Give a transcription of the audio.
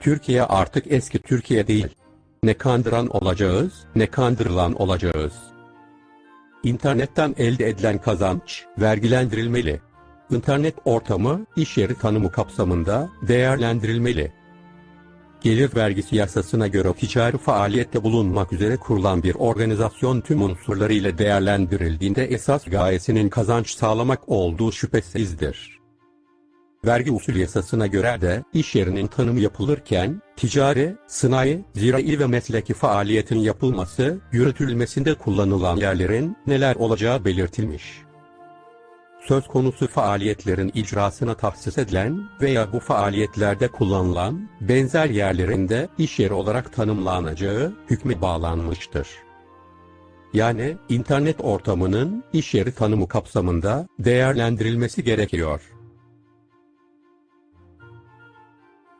Türkiye artık eski Türkiye değil. Ne kandıran olacağız, ne kandırılan olacağız. İnternetten elde edilen kazanç vergilendirilmeli. İnternet ortamı iş yeri tanımı kapsamında değerlendirilmeli. Gelir vergisi yasasına göre ticari faaliyette bulunmak üzere kurulan bir organizasyon tüm unsurlarıyla değerlendirildiğinde esas gayesinin kazanç sağlamak olduğu şüphesizdir. Vergi usul yasasına göre de iş yerinin tanımı yapılırken ticari, sınai, zirai ve mesleki faaliyetin yapılması, yürütülmesinde kullanılan yerlerin neler olacağı belirtilmiş. Söz konusu faaliyetlerin icrasına tahsis edilen veya bu faaliyetlerde kullanılan benzer yerlerinde iş yeri olarak tanımlanacağı hükme bağlanmıştır. Yani internet ortamının iş yeri tanımı kapsamında değerlendirilmesi gerekiyor.